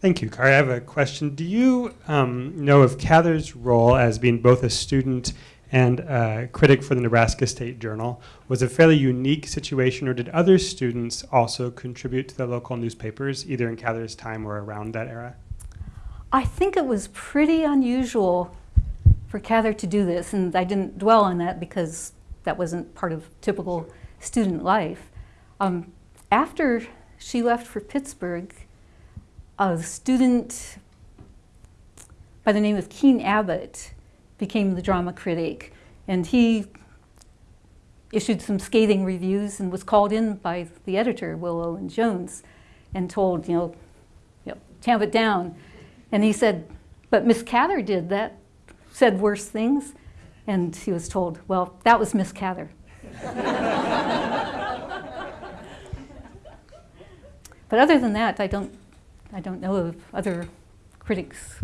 Thank you, Kari. I have a question. Do you um, know of Cather's role as being both a student and a critic for the Nebraska State Journal was a fairly unique situation, or did other students also contribute to the local newspapers, either in Cather's time or around that era? I think it was pretty unusual for Cather to do this, and I didn't dwell on that because that wasn't part of typical student life. Um, after she left for Pittsburgh, a student by the name of Keene Abbott became the drama critic, and he issued some scathing reviews and was called in by the editor, Will Owen Jones, and told, you know, you know, tamp it down. And he said, but Miss Cather did that, said worse things. And he was told, well, that was Miss Cather. but other than that, I don't, I don't know of other critics.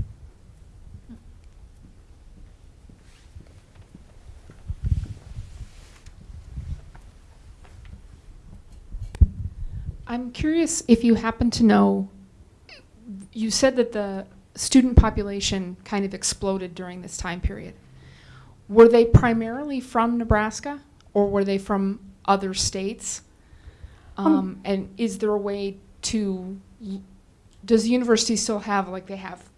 I'm curious if you happen to know, you said that the student population kind of exploded during this time period. Were they primarily from Nebraska or were they from other states? Um, Um, and is there a way to, does the university still have, like they have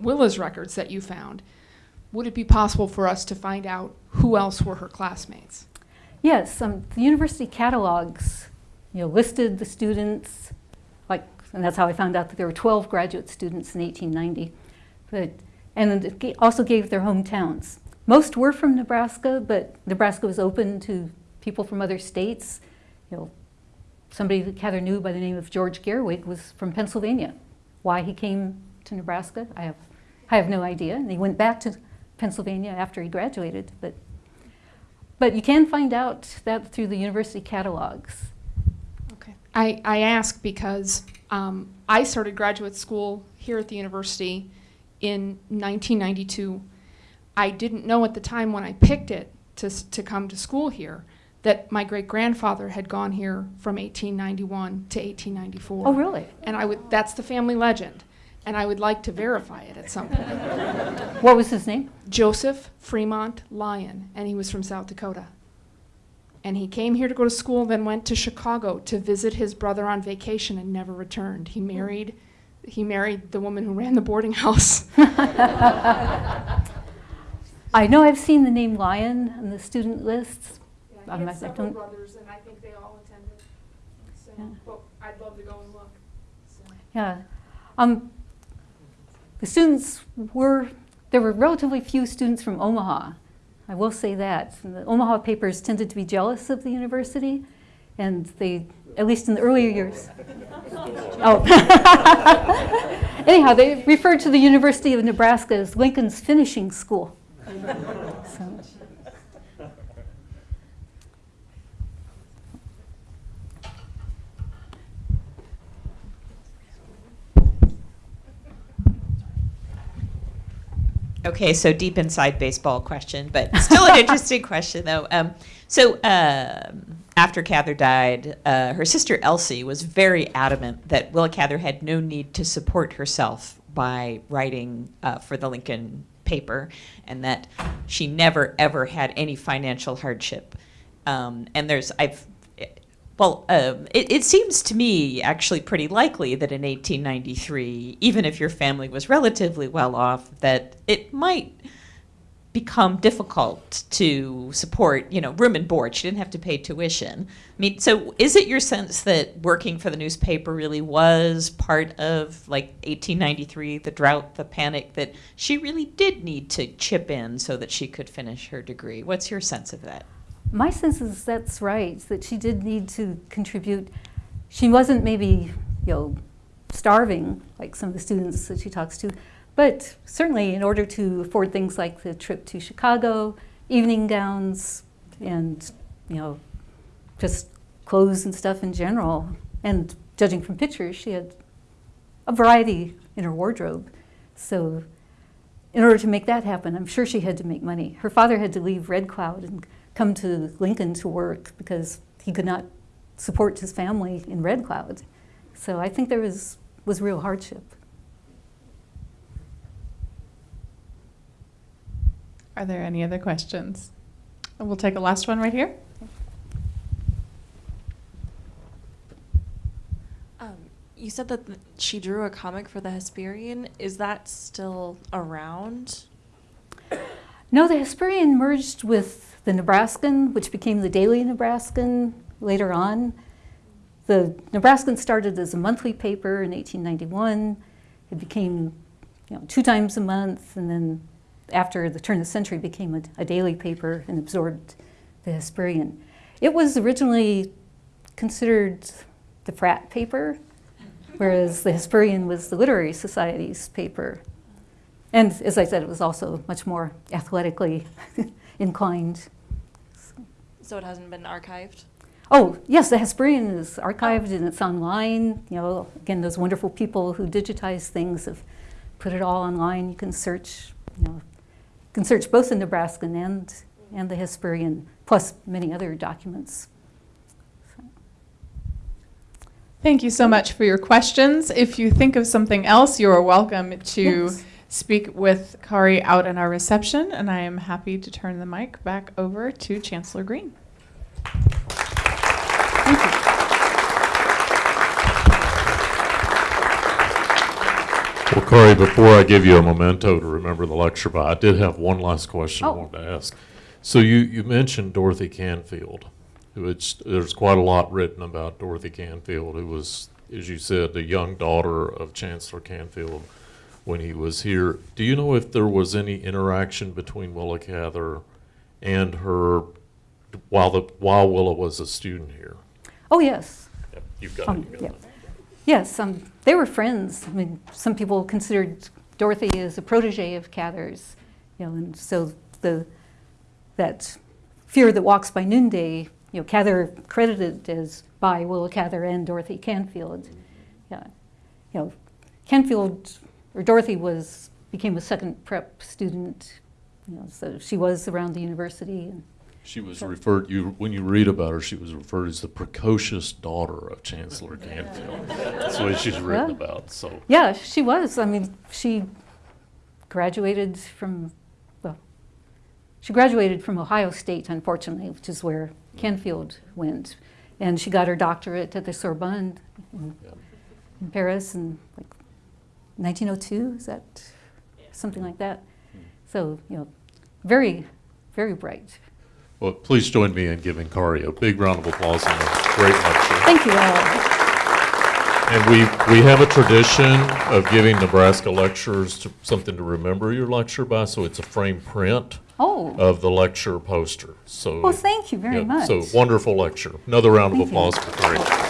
Willa's records that you found? Would it be possible for us to find out who else were her classmates? Yes, um, the university catalogs, you know, listed the students, like, and that's how I found out that there were 12 graduate students in 1890. But, and it also gave their hometowns. Most were from Nebraska, but Nebraska was open to people from other states. You know, somebody that Cather knew by the name of George Gerwig was from Pennsylvania. Why he came to Nebraska, I have, I have no idea. And he went back to Pennsylvania after he graduated, but but you can find out that through the university catalogs. I, I ask because um, I started graduate school here at the university in 1992. I didn't know at the time when I picked it to, to come to school here that my great grandfather had gone here from 1891 to 1894. Oh, really? And I would, that's the family legend. And I would like to verify it at some point. What was his name? Joseph Fremont Lyon, and he was from South Dakota. And he came here to go to school, then went to Chicago to visit his brother on vacation and never returned. He married he married the woman who ran the boarding house. I know I've seen the name Lyon on the student lists. Um, I- I don't- brothers, and I think they all attended. So, Yeah. but I'd love to go and look. Yeah. Um, the students were, there were relatively few students from Omaha. I will say that. The Omaha papers tended to be jealous of the university, and they, at least in the earlier years. Oh. Anyhow, they referred to the University of Nebraska as Lincoln's finishing school. So- Okay, so deep inside baseball question, but still an interesting question though. Um, so um after Cather died, uh, her sister Elsie was very adamant that Willa Cather had no need to support herself by writing uh, for the Lincoln paper, and that she never ever had any financial hardship. Um, and there's I've well, um, it, it seems to me actually pretty likely that in 1893, even if your family was relatively well off, that it might become difficult to support, you know, room and board. She didn't have to pay tuition. I mean, so is it your sense that working for the newspaper really was part of like 1893, the drought, the panic, that she really did need to chip in so that she could finish her degree? What's your sense of that? My sense is that's right, that she did need to contribute. She wasn't maybe, you know, starving like some of the students that she talks to, But certainly, in order to afford things like the trip to Chicago, evening gowns, and you know, just clothes and stuff in general, and judging from pictures, she had a variety in her wardrobe. So, in order to make that happen, I'm sure she had to make money. Her father had to leave Red Cloud and come to Lincoln to work because he could not support his family in Red Cloud. So I think there was, was real hardship. Are there any other questions? We'll take a last one right here. Um, you said that th- she drew a comic for the Hesperian. Is that still around? No, the Hesperian merged with the Nebraskan, which became the Daily Nebraskan later on. The Nebraskan started as a monthly paper in 1891. It became you know, two times a month, and then after the turn of the century became a, a daily paper and absorbed the Hesperian. It was originally considered the frat paper, whereas the Hesperian was the Literary Society's paper. And as I said, it was also much more athletically inclined. So it hasn't been archived? Oh, yes, the Hesperian is archived and it's online. You know, again, those wonderful people who digitize things have put it all online. You can search, you know, you can search both the Nebraskan and, and the Hesperian, plus many other documents. Thank you so much for your questions. If you think of something else, you are welcome to Yes. Speak with Kari out in our reception, and I am happy to turn the mic back over to Chancellor Green. Thank you. Well, Kari, before I give you a memento to remember the lecture by, I did have one last question I Oh. wanted to ask. So you, you mentioned Dorothy Canfield, which there's quite a lot written about Dorothy Canfield, who was, as you said, the young daughter of Chancellor Canfield when he was here. Do you know if there was any interaction between Willa Cather and her while the while Willa was a student here? Oh, yes. Yep, You've got Um, it. You've yeah. got it. Yes, um, they were friends. I mean, some people considered Dorothy as a protege of Cather's, you know, and so the that fear that walks by noonday, you know, Cather credited as by Willa Cather and Dorothy Canfield. Yeah, you know, Canfield or Dorothy was became a second prep student, you know, so she was around the university and She was referred, you, when you read about her, she was referred as the precocious daughter of Chancellor Canfield. That's what she's written Well. about, so. Yeah, she was. I mean, she graduated from, well, she graduated from Ohio State, unfortunately, which is where Canfield went. And she got her doctorate at the Sorbonne in, in Paris in like 1902, is that something like that? Hmm. So, you know, very, very bright. Well, please join me in giving Kari a big round of applause and a great lecture. Thank you all. And we, we have a tradition of giving Nebraska lecturers to- something to remember your lecture by, so it's a frame print Oh, of the lecture poster, so. well, thank you very yeah, much. So wonderful lecture. Another round of Thank you. applause for Kari.